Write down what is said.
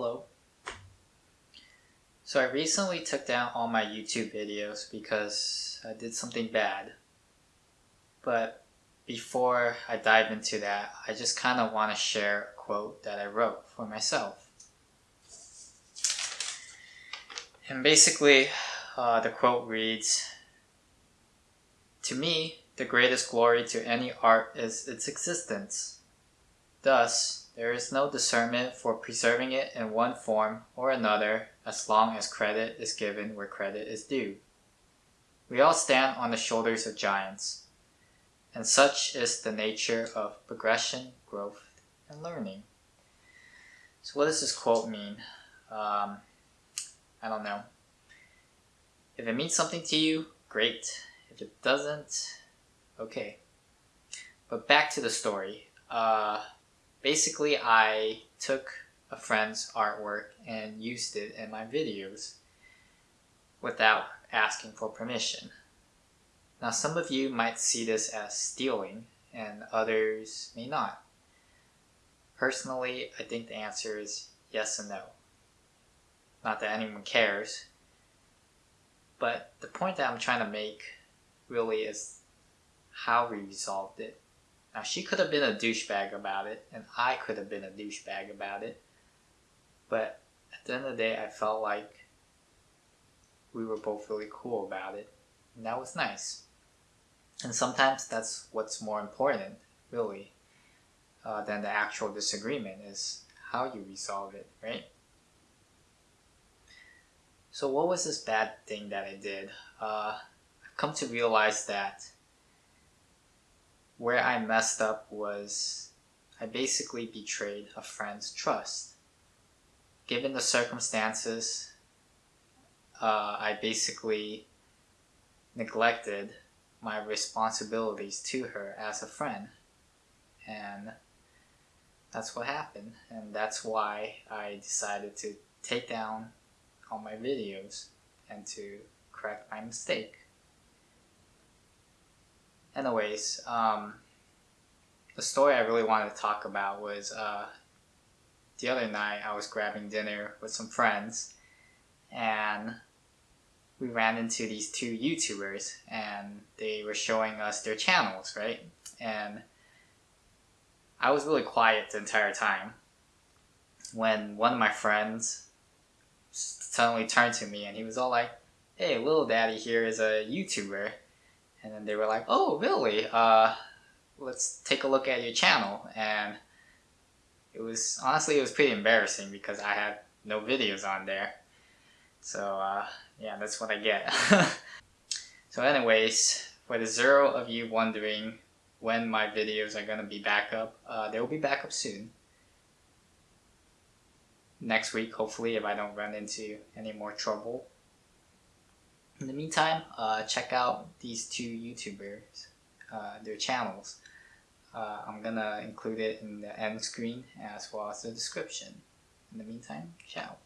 Hello. So I recently took down all my YouTube videos because I did something bad. But before I dive into that, I just kind of want to share a quote that I wrote for myself. And basically, uh, the quote reads, To me, the greatest glory to any art is its existence. Thus, there is no discernment for preserving it in one form or another as long as credit is given where credit is due. We all stand on the shoulders of giants, and such is the nature of progression, growth, and learning. So what does this quote mean? Um, I don't know. If it means something to you, great. If it doesn't, okay. But back to the story. Uh, basically I took a friend's artwork and used it in my videos without asking for permission. Now some of you might see this as stealing and others may not. Personally, I think the answer is yes and no. Not that anyone cares, but the point that I'm trying to make really is how we resolved it. Now, she could have been a douchebag about it, and I could have been a douchebag about it. But at the end of the day, I felt like we were both really cool about it, and that was nice. And sometimes that's what's more important, really, uh, than the actual disagreement is how you resolve it, right? So what was this bad thing that I did? Uh, I've come to realize that where I messed up was I basically betrayed a friend's trust. Given the circumstances, uh, I basically neglected my responsibilities to her as a friend. And that's what happened. And that's why I decided to take down all my videos and to correct my mistake. Anyways, um, the story I really wanted to talk about was uh, the other night I was grabbing dinner with some friends and we ran into these two YouTubers and they were showing us their channels, right? And I was really quiet the entire time when one of my friends suddenly turned to me and he was all like, hey, little daddy here is a YouTuber. And then they were like, oh, really? Uh, let's take a look at your channel. And it was, honestly, it was pretty embarrassing because I had no videos on there. So, uh, yeah, that's what I get. so anyways, for the zero of you wondering when my videos are going to be back up, uh, they will be back up soon. Next week, hopefully, if I don't run into any more trouble. In the meantime, uh, check out these two YouTubers, uh, their channels. Uh, I'm gonna include it in the end screen as well as the description. In the meantime, ciao.